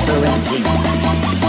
resurrecting.